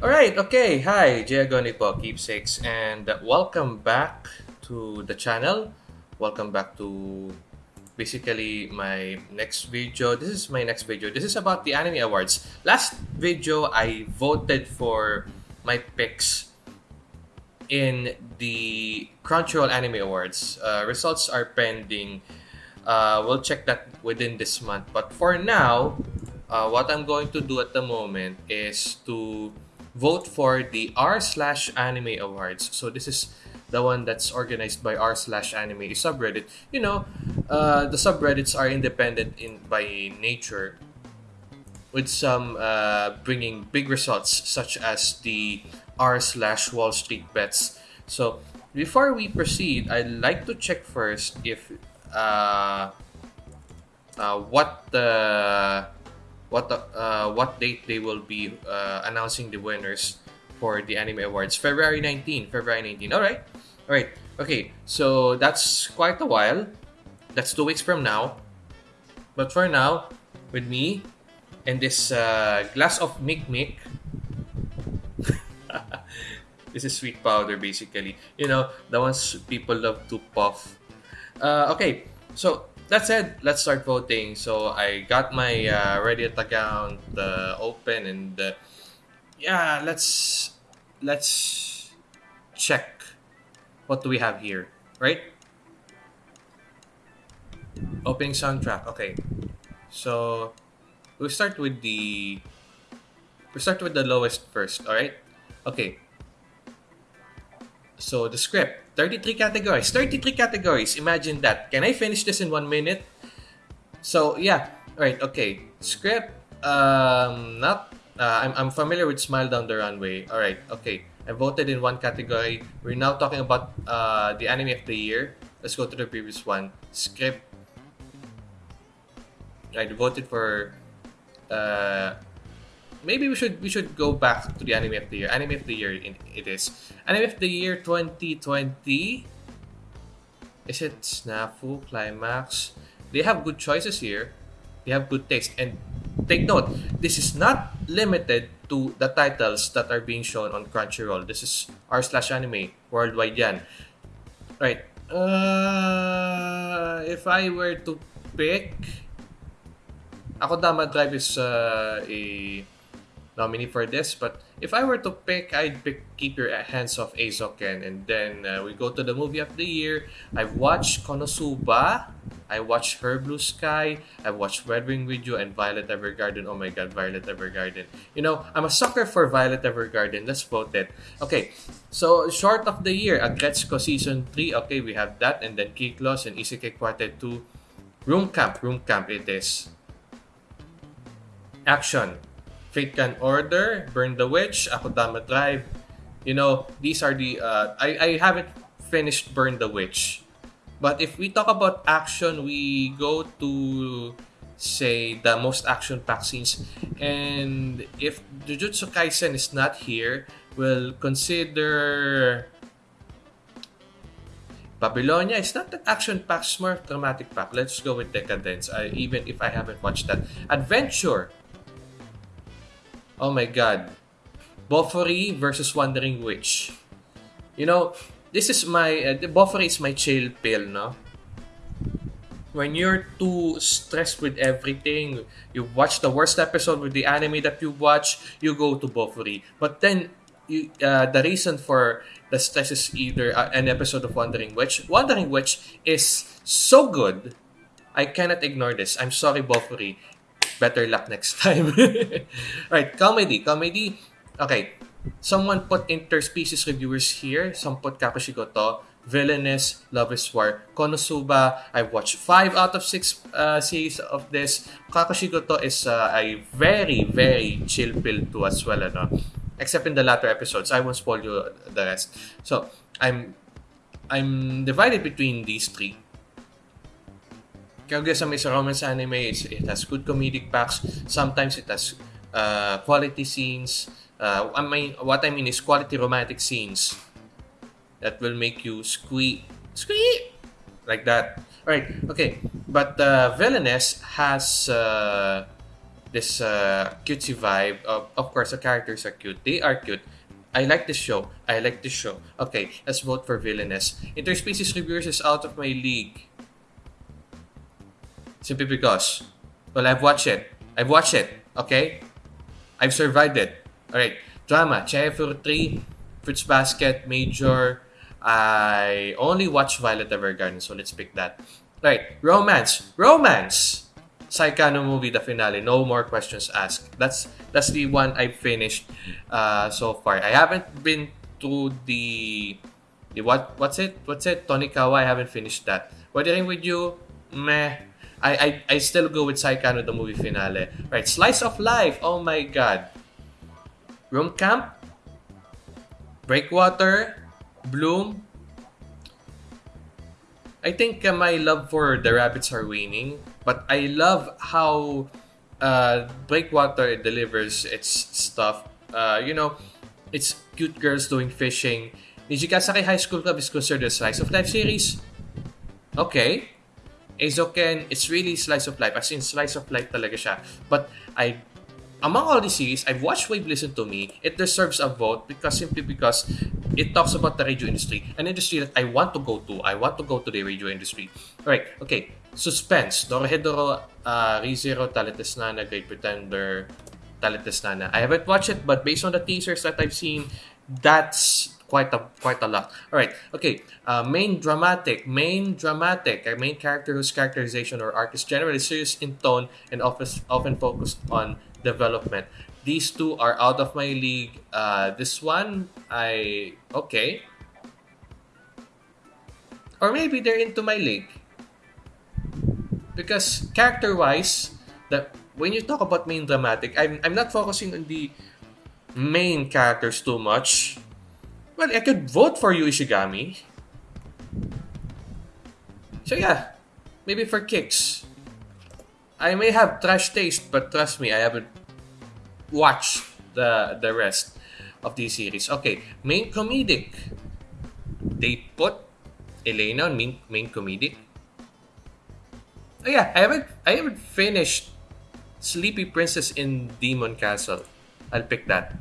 Alright, okay. Hi, Giagoni po, Keepsakes, and welcome back to the channel. Welcome back to basically my next video. This is my next video. This is about the Anime Awards. Last video, I voted for my picks in the Crunchyroll Anime Awards. Uh, results are pending. Uh, we'll check that within this month. But for now, uh, what I'm going to do at the moment is to vote for the r slash anime awards. So this is the one that's organized by r slash anime subreddit. You know, uh, the subreddits are independent in by nature, with some uh, bringing big results such as the r slash Wall Street bets. So before we proceed, I'd like to check first if uh, uh, what the what the, uh, what date they will be uh, announcing the winners for the anime awards. February 19 february 19 all right. All right. Okay. So that's quite a while. That's two weeks from now. But for now with me and this uh, glass of mick mick this is sweet powder basically. You know the ones people love to puff. Uh, okay. So that said, let's start voting. So I got my uh, Reddit account uh, open, and uh, yeah, let's let's check what do we have here, right? Opening soundtrack. Okay, so we start with the we start with the lowest first. All right. Okay. So the script 33 categories. 33 categories. Imagine that. Can I finish this in one minute? So, yeah. Right, okay. Script. Um, not... Uh, I'm, I'm familiar with Smile Down the Runway. Alright, okay. I voted in one category. We're now talking about uh, the anime of the year. Let's go to the previous one. Script. I voted for uh, maybe we should we should go back to the anime of the year. Anime of the year it is. Anime of the year 2020. Is it Snafu, Climax? They have good choices here. They have good taste. And take note, this is not limited to the titles that are being shown on Crunchyroll. This is r slash anime worldwide yan. Right. Uh, if I were to pick, Ako Dama Drive is uh, a nominee for this. But if I were to pick, I'd pick Keep Your Hands Off Eizouken. And then uh, we go to the movie of the year. I've watched Konosuba. I watched Her Blue Sky. I've watched Weathering with You and Violet Evergarden. Oh my god, Violet Evergarden. You know, I'm a sucker for Violet Evergarden. Let's vote it. Okay, so short of the year, Aggretsuko Season 3. Okay, we have that. And then Kiklos and Isekai Quartet 2. Room Camp. Room Camp it is. Action. Fate Grand Order, Burn the Witch, Akudama Drive. You know, these are the... Uh, I, I haven't finished Burn the Witch. But if we talk about action, we go to, say, the most action-packed scenes. And if Jujutsu Kaisen is not here, we'll consider... Babylonia is not that action pack, it's more dramatic-packed. Let's go with Decadence, even if I haven't watched that. Adventure Oh my god. Bofuri versus Wandering Witch. You know, this is my... Uh, Bofuri is my chill pill, no? When you're too stressed with everything, you watch the worst episode with the anime that you watch, you go to Bofuri. But then, you, uh, the reason for the stress is either uh, an episode of Wandering Witch. Wandering Witch is so good, I cannot ignore this. I'm sorry, Bofuri better luck next time. right, comedy. Comedy. Okay. Someone put interspecies reviewers here. Some put Kapashigoto. Villainous, Love is War, Konosuba. I've watched 5 out of 6 uh, series of this. Kakashigoto is uh, a very, very chill pill to as well. Ano? Except in the latter episodes. I won't spoil you the rest. So, I'm I'm divided between these three. Kaguya-sama is a romance anime. It's, it has good comedic packs. Sometimes it has uh, quality scenes. Uh, I mean, what I mean is quality romantic scenes that will make you squeak, squeak, like that. All right, okay. But uh, Villainess has uh, this uh, cutesy vibe. Of, of course, the characters are cute. They are cute. I like this show. I like this show. Okay, let's vote for Villainess. Interspecies Reviewers is out of my league. Simply because, well, I've watched it. I've watched it. Okay? I've survived it. Alright. Drama. Chai for 3. Fruits Basket. Major. I only watched Violet Evergarden, so let's pick that. Right. Romance. Romance! Saekano movie, the finale. No more questions asked. That's that's the one I've finished uh, so far. I haven't been to the the what what's it? What's it? Tonikawa. I haven't finished that. Weathering with you, meh. I, I, I still go with Saekano, the movie finale. Right, Slice of Life. Oh my god. Room Camp. Breakwater. Bloom. I think uh, my love for the rabbits are waning, but I love how uh, Breakwater delivers its stuff. Uh, you know, it's cute girls doing fishing. Nijigasaki High School Club is considered a slice of life series. Okay. Eizouken, it's really slice of life. As in, slice of life talaga siya. But I, among all these series, I've watched Wave Listen to Me. It deserves a vote because simply because it talks about the radio industry, an industry that I want to go to. I want to go to the radio industry. All right, okay. Suspense. Dorohedoro, uh, ReZero, Talentless Nana, Great Pretender, Talentless Nana. I haven't watched it, but based on the teasers that I've seen, that's quite a quite a lot. All right, okay. Uh, main dramatic, main dramatic, a main character whose characterization or arc is generally serious in tone and often often focused on development. These two are out of my league. Uh, this one, I okay, or maybe they're into my league because character-wise, that when you talk about main dramatic, I'm I'm not focusing on the main characters too much well, I could vote for you, Ishigami. So yeah, maybe for kicks. I may have trash taste, but trust me, I haven't watched the the rest of these series. Okay, main comedic. They put Elena on main, main comedic. Oh yeah, I haven't I haven't finished Sleepy Princess in Demon Castle. I'll pick that.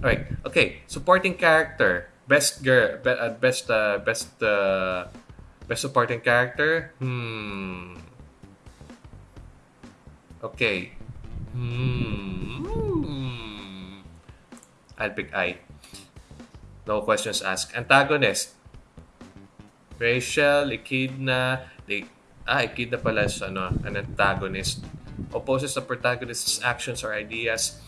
Right. Okay. Supporting character. Best girl. Be, uh, best. Uh, best. Uh, best supporting character. Hmm. Okay. Hmm. I'll pick I. No questions asked. Antagonist. Rachel, Echidna, they, ah, Echidna pala is ano, an antagonist. Opposes the protagonist's actions or ideas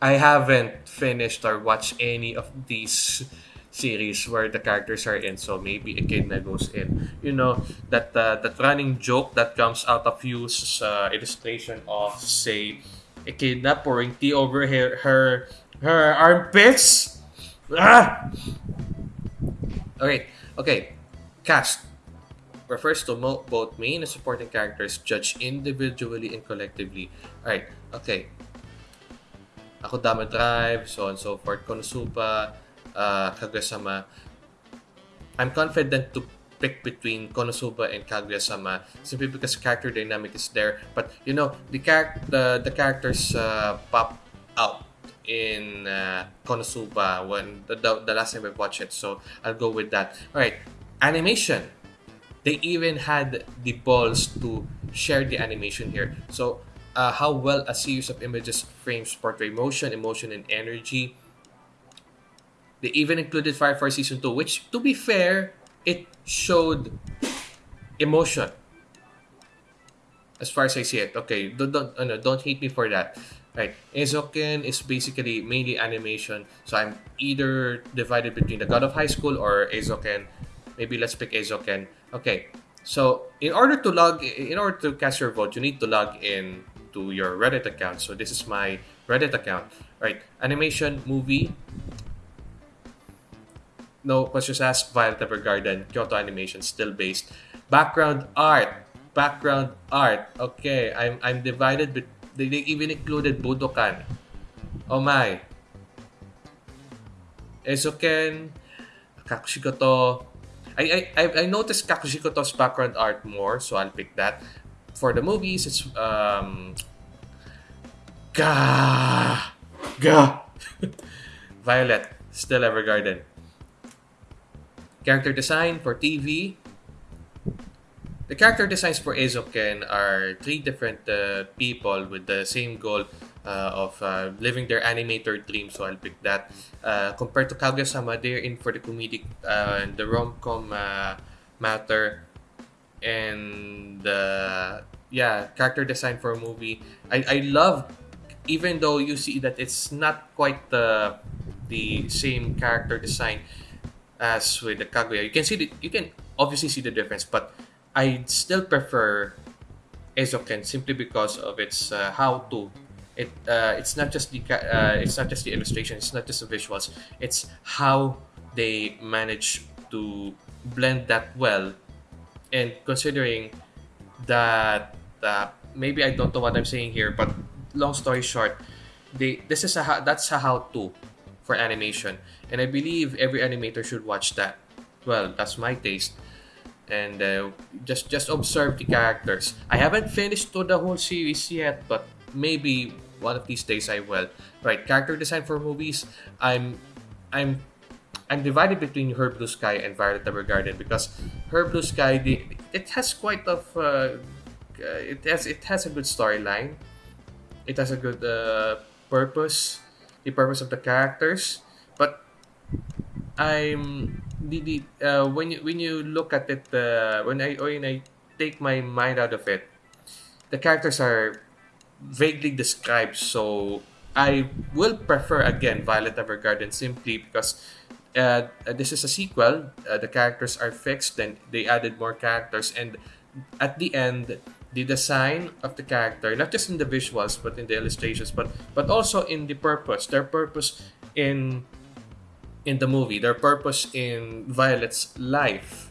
I haven't finished or watched any of these series where the characters are in so maybe Echidna goes in. You know that uh, that running joke that comes out of Yu's uh, illustration of say Echidna pouring tea over her her, her armpits. Ah! okay okay. Cast. Refers to mo- both main and supporting characters judged individually and collectively. All right okay Akudama Drive, so on and so forth, Konosuba, uh, Kaguya-sama. I'm confident to pick between Konosuba and Kaguya-sama simply because character dynamic is there. But you know, the char- the, the characters uh, pop out in uh, Konosuba when the, the, the last time I watched it. So I'll go with that. All right, animation. They even had the balls to share the animation here. So uh, how well a series of images frames portray motion, emotion, and energy. They even included Fire Force Season 2, which, to be fair, it showed emotion. As far as I see it. Okay, don't, don't, no, don't hate me for that. Right, Eizouken is basically mainly animation. So I'm either divided between the God of High School or Eizouken. Maybe let's pick Eizouken. Okay, so in order to log, in order to cast your vote, you need to log in to your Reddit account. So this is my Reddit account. Right, animation, movie. No questions asked. Violet Evergarden, Kyoto Animation, still based. Background art, background art. Okay, I'm I'm divided. But they, they even included Budokan. Oh my. Eizouken, Kakushigoto. I, I I noticed Kakushigoto's background art more, so I'll pick that for the movies, it's um, Gah! Gah! Violet, still Evergarden. Character design for TV. The character designs for Eizouken are three different uh, people with the same goal uh, of uh, living their animator dream. So I'll pick that. Uh, compared to Kaguya-sama, they're in for the comedic uh, and the rom-com uh, matter. And uh, yeah, character design for a movie. I, I love, even though you see that it's not quite the the same character design as with the Kaguya. You can see the, you can obviously see the difference, but I still prefer Eizouken simply because of its uh, how to. It uh, it's not just the uh, it's not just the illustration. It's not just the visuals. It's how they manage to blend that well, and considering that uh, maybe I don't know what I'm saying here, but long story short, they this is a that's a how to for animation, and I believe every animator should watch that. Well, that's my taste and uh, just just observe the characters. I haven't finished the whole series yet, but maybe one of these days I will. Right, character design for movies. I'm I'm I'm divided between Her Blue Sky and Violet Evergarden because Her Blue Sky the, it has quite of uh, it has it has a good storyline. It has a good uh, purpose, the purpose of the characters, but I'm the, the uh, when you when you look at it uh, when I when I take my mind out of it, the characters are vaguely described. So I will prefer again Violet Evergarden simply because uh, this is a sequel. Uh, the characters are fixed, then they added more characters, and at the end, the design of the character, not just in the visuals but in the illustrations, but but also in the purpose. Their purpose in in the movie, their purpose in Violet's life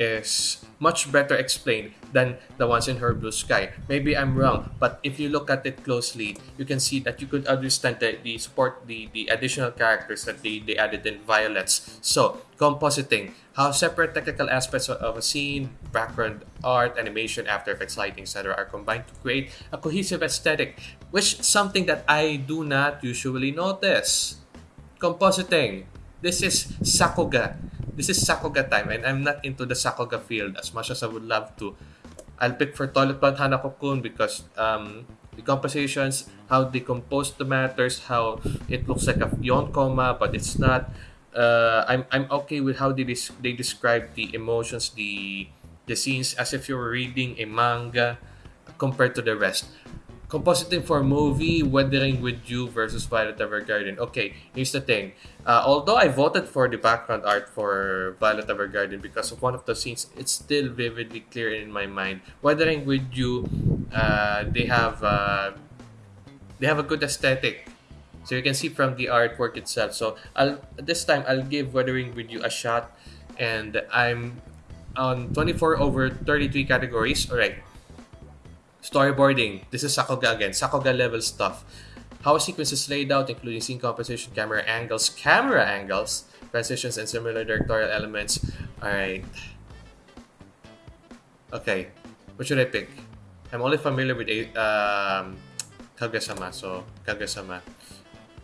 is much better explained than the ones in her blue sky. Maybe I'm wrong, but if you look at it closely, you can see that you could understand the, the support, the, the additional characters that they, they added in Violets. So, compositing, how separate technical aspects of a scene, background art, animation, After Effects, lighting, etc. are combined to create a cohesive aesthetic, which something that I do not usually notice. Compositing, this is Sakuga. This is Sakuga time, and I'm not into the Sakuga field as much as I would love to. I'll pick for Toilet Blonde Hanako-kun because um, the compositions, how they compose the matters, how it looks like a yonkoma, but it's not. Uh, I'm, I'm okay with how they, des- they describe the emotions, the the scenes as if you were reading a manga compared to the rest. Compositing for movie, Weathering with You versus Violet Evergarden. Okay, here's the thing. Uh, although I voted for the background art for Violet Evergarden because of one of the scenes, it's still vividly clear in my mind. Weathering with You, uh, they have uh, they have a good aesthetic. So you can see from the artwork itself. So I'll this time I'll give Weathering with You a shot, and I'm on 24 over 33 categories. All right. Storyboarding. This is Sakuga again. Sakuga level stuff. How a sequence is laid out, including scene composition, camera angles, camera angles, transitions, and similar directorial elements. Alright. Okay. What should I pick? I'm only familiar with um, Kaguya-sama, so Kaguya-sama.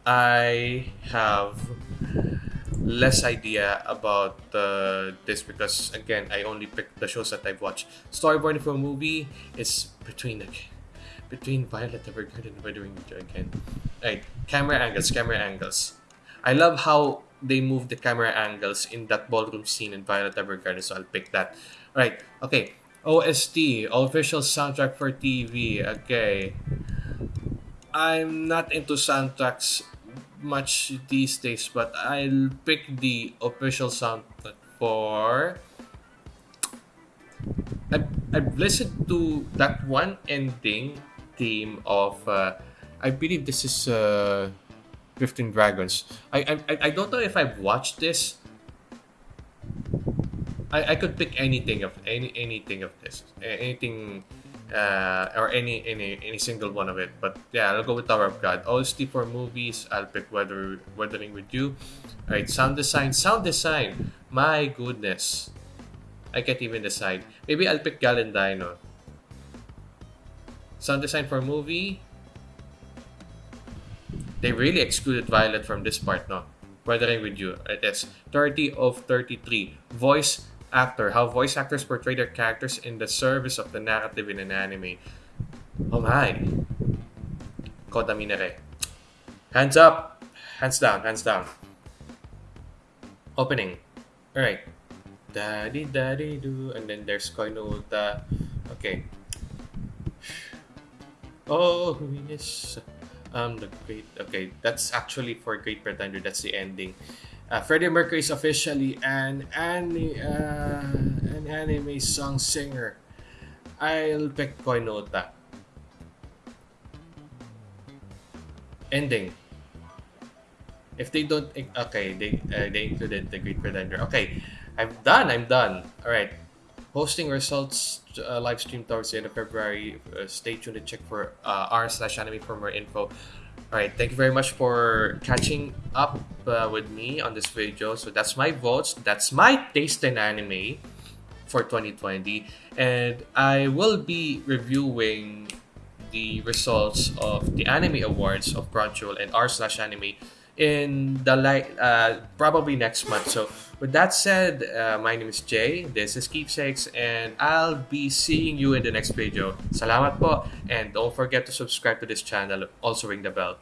I have less idea about uh, this because again I only picked the shows that I've watched. Storyboarding for a movie is between between Violet Evergarden and Weathering again. Right, camera angles, camera angles. I love how they move the camera angles in that ballroom scene in Violet Evergarden, so I'll pick that. Right, okay. OST, official soundtrack for TV. Okay. I'm not into soundtracks much these days, but I'll pick the official soundtrack for. I've, I've listened to that one ending theme of. Uh, I believe this is uh, 15 Dragons. I, I, I don't know if I've watched this. I, I could pick anything of any anything of this anything uh, or any any any single one of it. But yeah, I'll go with Tower of God. OST for movies, I'll pick Weather Weathering with You. Alright, sound design. Sound design. My goodness. I can't even decide. Maybe I'll pick Galendino. Sound design for movie. they really excluded Violet from this part, no? Weathering with you. It is 30 of 33. Voice actor. How voice actors portray their characters in the service of the narrative in an anime. Oh my. Kota Minare. Hands up. Hands down. Hands down. Opening. Alright. Daddy, daddy, do. And then there's Koinuta. Okay. Oh, yes. Um, the great. Okay, that's actually for Great Pretender. That's the ending. Uh, Freddie Mercury is officially an ani- uh, an anime song singer. I'll pick Koinota. Ending. If they don't, okay, they uh, they included the Great Pretender. Okay, I'm done. I'm done. All right. Hosting results uh, live stream towards the end of February. Uh, stay tuned to check for uh, r slash anime for more info. All right, thank you very much for catching up uh, with me on this video. So that's my votes. That's my taste in anime for 2020, and I will be reviewing the results of the anime awards of Crunchyroll and r slash anime in the light uh, probably next month. So with that said, uh, my name is Jay. This is Keepsakes, and I'll be seeing you in the next video. Salamat po, and don't forget to subscribe to this channel. Also ring the bell.